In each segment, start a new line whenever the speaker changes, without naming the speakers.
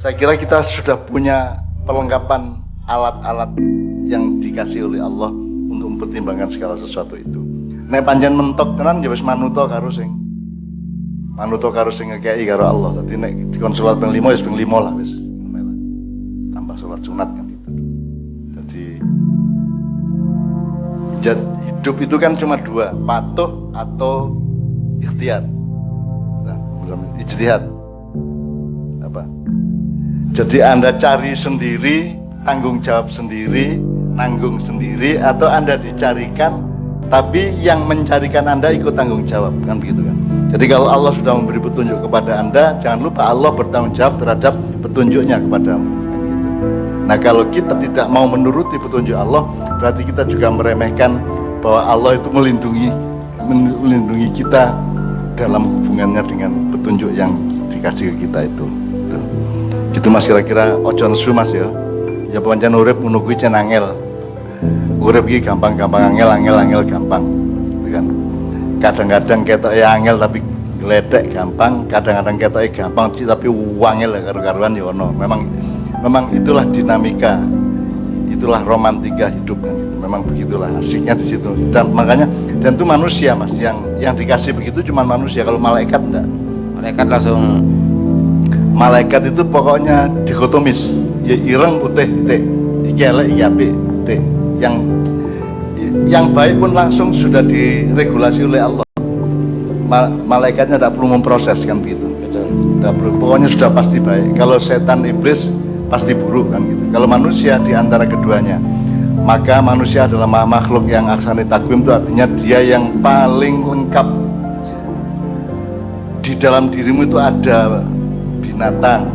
Saya kira kita sudah punya perlengkapan alat-alat yang dikasih oleh Allah untuk mempertimbangkan segala sesuatu itu. Nek panjang mentok tenan ya wis manuto karo sing manuto karo sing ngekei karo Allah. Dadi nek dikon salat ping 5 wis ping 5 lah wis. Tambah salat sunat kan gitu. Jadi jad, hidup itu kan cuma dua, patuh atau ikhtiar. Nah, ijtihad. Jadi Anda cari sendiri, tanggung jawab sendiri, nanggung sendiri, atau Anda dicarikan, tapi yang mencarikan Anda ikut tanggung jawab, kan begitu kan? Jadi kalau Allah sudah memberi petunjuk kepada Anda, jangan lupa Allah bertanggung jawab terhadap petunjuknya kepadamu. Kan gitu. Nah kalau kita tidak mau menuruti petunjuk Allah, berarti kita juga meremehkan bahwa Allah itu melindungi melindungi kita dalam hubungannya dengan petunjuk yang dikasih ke kita itu gitu mas kira-kira ojo nesu mas ya. Ya pancen urip menunggu cen angel. Urip iki gampang-gampang angel angel angel gampang. Gitu kan. Kadang-kadang ketok ya angel tapi geledek gampang kadang-kadang ketok ya gampang sih tapi wangel karu-karuan ya ono. Memang memang itulah dinamika itulah romantika hidup kan itu memang begitulah asiknya di situ. Dan makanya dan itu manusia mas yang yang dikasih begitu cuma manusia. Kalau malaikat enggak.
Malaikat langsung
malaikat itu pokoknya dikotomis. Ya ireng putih titik. Iki elek iki apik titik. Yang yang baik pun langsung sudah diregulasi oleh Allah. Ma malaikatnya tidak perlu memproses kan begitu. Tidak perlu. Pokoknya sudah pasti baik. Kalau setan iblis pasti buruk kan gitu. Kalau manusia di antara keduanya maka manusia adalah makhluk yang aksani takwim itu artinya dia yang paling lengkap. Di dalam dirimu itu ada binatang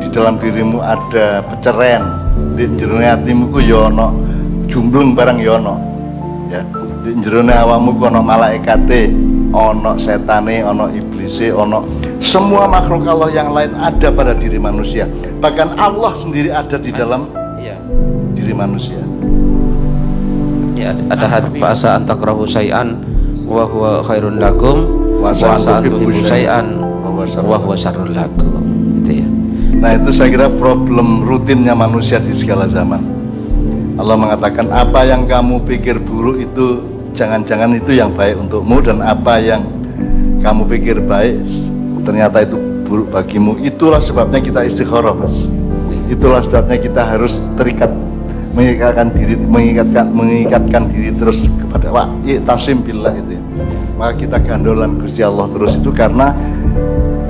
di dalam dirimu ada peceren. Di jerone hatimu ku yono ya jumblung barang yono ya, ya di jerone awamu ku ono malaikate ono setane ono iblise ono semua makhluk Allah yang lain ada pada diri manusia. Bahkan Allah sendiri ada di dalam
iya.
diri manusia.
Ya ada hadis bahasa antakrahu syai'an wa huwa khairun lakum wa huwa syarrul lakum
Nah itu saya kira problem rutinnya manusia di segala zaman. Allah mengatakan apa yang kamu pikir buruk itu jangan-jangan itu yang baik untukmu dan apa yang kamu pikir baik ternyata itu buruk bagimu. Itulah sebabnya kita istikharah mas. Itulah sebabnya kita harus terikat mengikatkan diri mengikatkan mengikatkan diri terus kepada wa tasim billah itu ya. maka kita gandolan Gusti Allah terus itu karena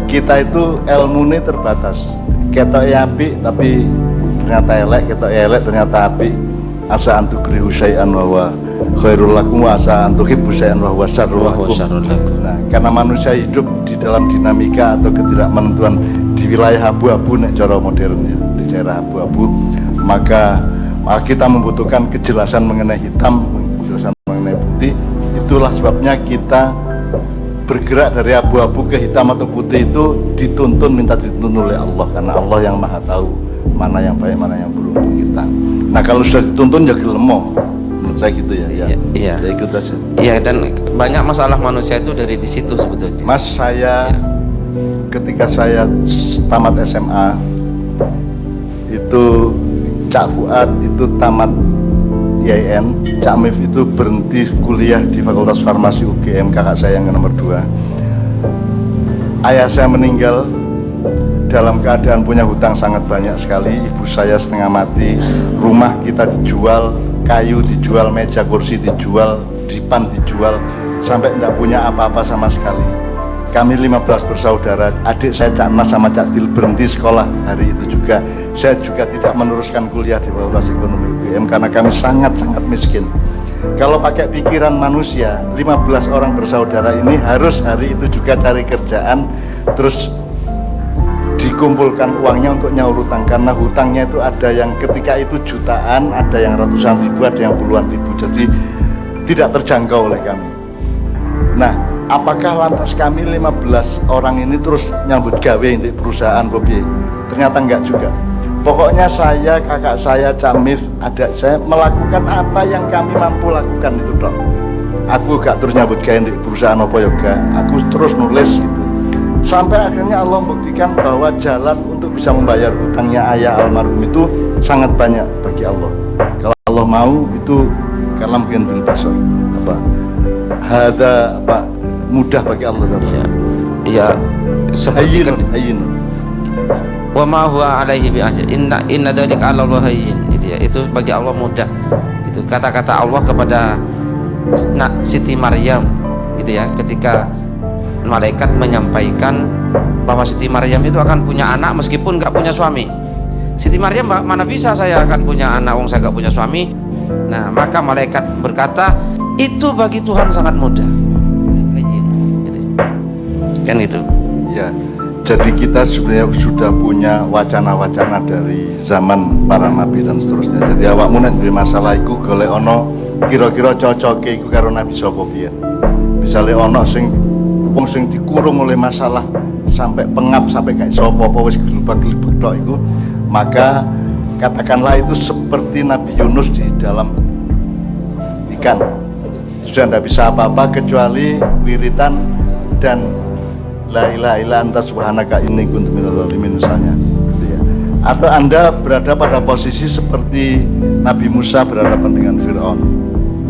kita itu ilmu ini terbatas ketok ya api tapi ternyata elek ketok ya elek ternyata api asa antu krihu syai'an wa khairul lakum asa antu hibbu syai'an wa syarrul lakum. Nah karena manusia hidup di dalam dinamika atau ketidakmenentuan di wilayah abu-abu nek cara modern ya di daerah abu-abu maka maka kita membutuhkan kejelasan mengenai hitam kejelasan mengenai putih. Itulah sebabnya kita bergerak dari abu-abu ke hitam atau putih itu dituntun minta dituntun oleh Allah. Karena Allah yang maha tahu mana yang baik mana yang buruk untuk kita. Nah kalau sudah dituntun ya gelemo menurut saya gitu ya ya.
Iya
ya ikut aja.
Iya dan banyak masalah manusia itu dari di situ sebetulnya.
Mas saya ya. ketika saya tamat SMA itu Cak Fuad itu tamat IAIN Cak Mif itu berhenti kuliah di Fakultas Farmasi UGM kakak saya yang nomor dua. Ayah saya meninggal dalam keadaan punya hutang sangat banyak sekali ibu saya setengah mati rumah kita dijual kayu dijual meja kursi dijual dipan dijual sampai tidak punya apa-apa sama sekali. Kami 15 bersaudara adik saya Cak Mas sama Cak Dil berhenti sekolah hari itu juga saya juga tidak meneruskan kuliah di Fakultas Ekonomi UGM karena kami sangat-sangat miskin. Kalau pakai pikiran manusia 15 orang bersaudara ini harus hari itu juga cari kerjaan terus dikumpulkan uangnya untuk nyaur hutang karena hutangnya itu ada yang ketika itu jutaan ada yang ratusan ribu ada yang puluhan ribu. Jadi tidak terjangkau oleh kami. Nah apakah lantas kami 15 orang ini terus nyambut gawe untuk perusahaan Bobi ternyata enggak juga pokoknya saya kakak saya Camif adik saya melakukan apa yang kami mampu lakukan itu dok. Aku gak terus nyambut gawe di perusahaan apa yoga aku terus nulis gitu. Sampai akhirnya Allah membuktikan bahwa jalan untuk bisa membayar hutangnya ayah almarhum itu sangat banyak bagi Allah. Kalau Allah mau itu kalam bil basar apa? Hada apa? Mudah bagi Allah
ya ya seperti
hayyin hayyin
wa ma huwa alaihi bi asir. Inna inna dzalika 'ala Allah hayyin itu ya. Itu bagi Allah mudah. Itu kata-kata Allah kepada Siti Maryam. Gitu ya. Ketika malaikat menyampaikan bahwa Siti Maryam itu akan punya anak meskipun nggak punya suami. Siti Maryam "Ma- mana bisa saya akan punya anak? Wong saya nggak punya suami. Nah maka malaikat berkata itu bagi Tuhan sangat mudah. Hayyin, gitu. kan itu
Ya, jadi kita sebenarnya sudah punya wacana-wacana dari zaman para nabi dan seterusnya. Jadi awakmu nek duwe masalah iku golek ono kira-kira cocoke iku karo nabi sapa piye. Misale ono sing wong sing dikurung oleh masalah sampai pengap sampai kayak sapa apa wis gelubak-gelubuk tok maka katakanlah itu seperti Nabi Yunus di dalam ikan sudah tidak bisa apa-apa kecuali wiritan dan la ilaha illa anta subhanaka inni kuntu minadz zalimin misalnya gitu ya. atau anda berada pada posisi seperti Nabi Musa berhadapan dengan Fir'aun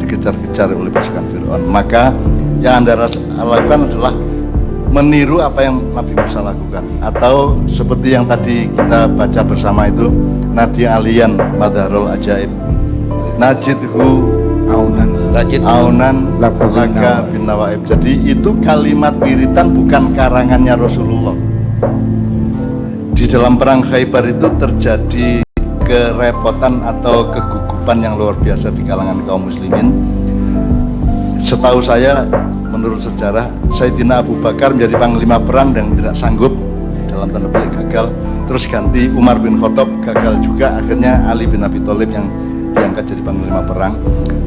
dikejar-kejar oleh pasukan Fir'aun maka yang anda lakukan adalah meniru apa yang Nabi Musa lakukan atau seperti yang tadi kita baca bersama itu Nadi Alian Madharul Ajaib Najidhu
aunan
Tajid
aunan
Laka bin
laka bin nawaib jadi itu kalimat wiritan bukan karangannya Rasulullah. Di dalam perang Khaybar itu terjadi kerepotan atau kegugupan yang luar biasa di kalangan kaum muslimin. Setahu saya menurut sejarah Sayyidina Abu Bakar menjadi panglima perang dan tidak sanggup dalam tanda petik gagal. Terus ganti Umar bin Khattab gagal juga. Akhirnya Ali bin Abi Thalib yang diangkat jadi panglima perang.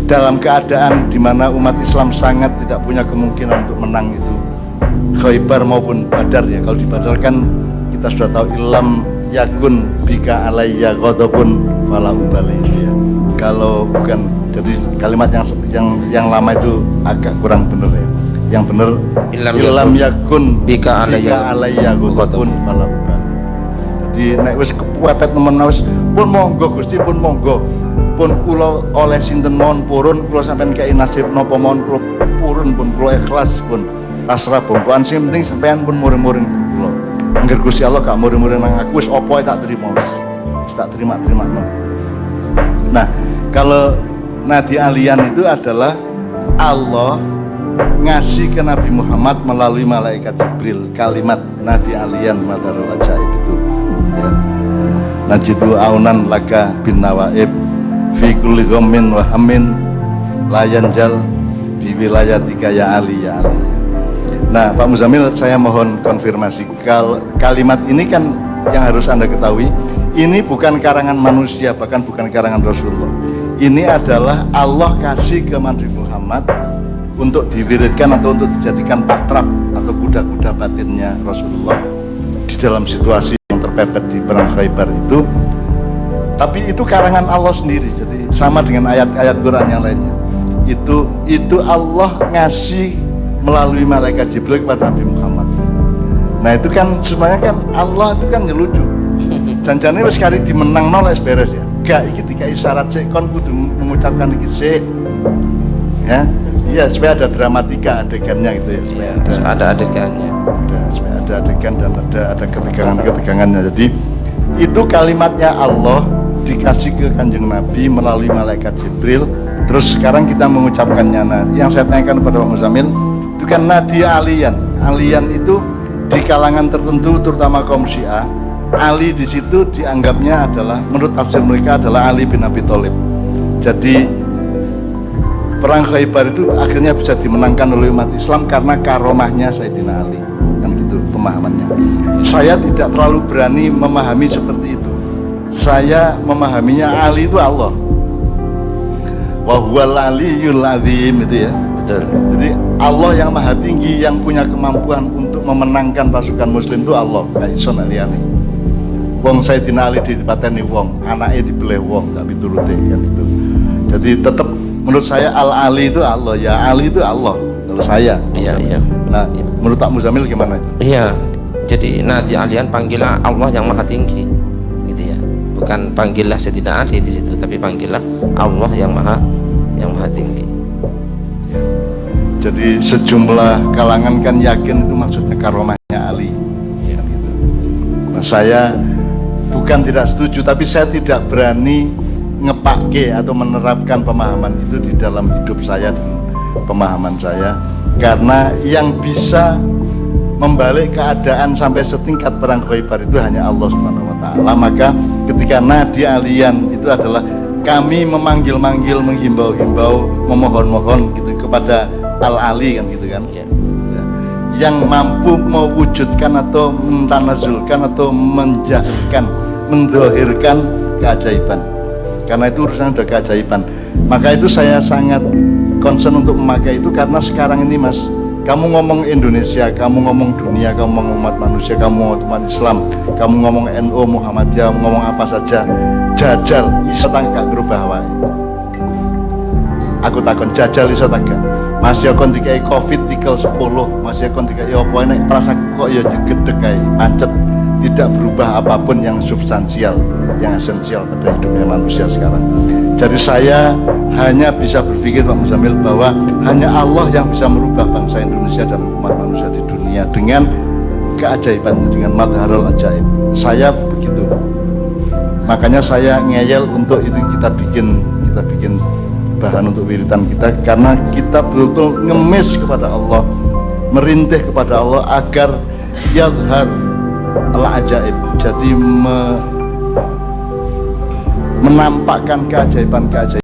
Dalam keadaan di mana umat Islam sangat tidak punya kemungkinan untuk menang itu Khaybar maupun Badar ya kalau di Badar kan kita sudah tahu ilam yakun bika alayya ghadabun fala ubali. Itu ya. Kalau bukan jadi kalimat yang yang yang lama itu agak kurang benar ya. Yang benar
Ilam
ilam yakun
bika alayya
alayya ghadabun. fala ubali. Jadi nek wis kepepet nemen wis pun monggo Gusti pun monggo pun kula oleh sinten mawon purun kula sampean kei nasib napa mawon kula purun pun kula ikhlas pun. Pasrah bongkoan sing penting sampean pun muring-muring pun kula. Angger Gusti Allah gak muring-muring nang aku wis apa tak terima wis. Tak terima-terima nah kalau nadi alian itu adalah Allah ngasih ke Nabi Muhammad melalui malaikat Jibril. Kalimat nadi alian madarul ajaib itu. Ya. Najidu aunan laka bin nawaib fi kulli ghammin wa hammin. La yanjal bi wilayatika ya Ali ya Ali. Nah Pak Muzamil saya mohon konfirmasi. Kal kalimat ini kan yang harus anda ketahui ini bukan karangan manusia bahkan bukan karangan Rasulullah. Ini adalah Allah kasih ke Nabi Muhammad untuk diwiridkan atau untuk dijadikan patrap atau kuda-kuda batinnya Rasulullah. Di dalam situasi yang terpepet di perang Khaybar itu tapi itu karangan Allah sendiri jadi sama dengan ayat-ayat Quran yang lainnya. Itu itu Allah ngasih melalui malaikat Jibril kepada Nabi Muhammad. Nah itu kan sebenarnya kan Allah itu kan nyelucu janjane wis kali dimenang nol beres ya. Gak iki dikai syarat sik kon kudu mengucapkan iki sik. Ya? Iya supaya ada dramatika adegannya gitu ya supaya ada
ada adegannya.
Ada supaya ada adegan dan ada ada ketegangan-ketegangannya. Jadi itu kalimatnya Allah dikasih ke kanjeng Nabi melalui malaikat Jibril. Terus sekarang kita mengucapkannya. Nah yang saya tanyakan kepada Pak Muzamil itu kan nadia alian. Alian itu di kalangan tertentu terutama kaum Syiah. Ali di situ dianggapnya adalah menurut tafsir mereka adalah Ali bin Abi Thalib. Jadi perang Khaybar itu akhirnya bisa dimenangkan oleh umat Islam karena karomahnya Sayyidina Ali. Kan gitu pemahamannya. Saya tidak terlalu berani memahami seperti itu saya memahaminya Ali itu Allah. Wahuwal aliyul azim itu ya.
Betul.
Jadi Allah yang maha tinggi yang punya kemampuan untuk memenangkan pasukan muslim itu Allah. Kayak ison aliyani wong Sayyidina Ali ditipateni wong anaknya dibeleh wong tak pituruti kan itu. Jadi tetap menurut saya al ali itu Allah. Ya Ali itu Allah kalau saya.
Iya iya.
Nah menurut Pak Muzamil gimana? Itu
iya. Jadi nanti alian panggillah Allah yang maha tinggi bukan panggillah Sayyidina Ali di situ tapi panggillah Allah yang maha yang maha tinggi
Jadi sejumlah kalangan kan yakin itu maksudnya karomahnya Ali. Ya, gitu. Nah, saya bukan tidak setuju, tapi saya tidak berani ngepake atau menerapkan pemahaman itu di dalam hidup saya dan pemahaman saya, karena yang bisa membalik keadaan sampai setingkat perang Khaybar itu hanya Allah Subhanahu wa taala. Maka ketika nadi alian itu adalah kami memanggil-manggil, menghimbau-himbau, memohon-mohon gitu kepada Al-Ali kan gitu kan.
ya.
Ya. Yang mampu mewujudkan atau mentanazulkan atau menjadikan, mendohirkan keajaiban. Karena itu urusan udah keajaiban. Maka itu saya sangat concern untuk memakai itu karena sekarang ini mas kamu ngomong Indonesia, kamu ngomong dunia, kamu ngomong umat manusia, kamu ngomong umat Islam, kamu ngomong NU, Muhammadiyah, ngomong apa saja, jajal, iso tangga berubah wae. Aku takon jajal iso tangga. Mas ya kon dikai Covid tikel 10, Mas ya kon dikai apa nek perasaku kok ya digedek kae, pancet tidak berubah apa pun yang substansial, yang esensial pada hidupnya manusia sekarang. Jadi saya hanya bisa berpikir Pak Muzamil bahwa hanya Allah yang bisa merubah bangsa Indonesia dan umat manusia di dunia dengan keajaiban, dengan madharul ajaib. Saya begitu. Makanya saya ngeyel untuk itu kita bikin kita bikin bahan untuk wiritan kita karena kita betul-betul ngemis kepada Allah, merintih kepada Allah agar yadhar al ajaib. Jadi me- menampakkan keajaiban-keajaiban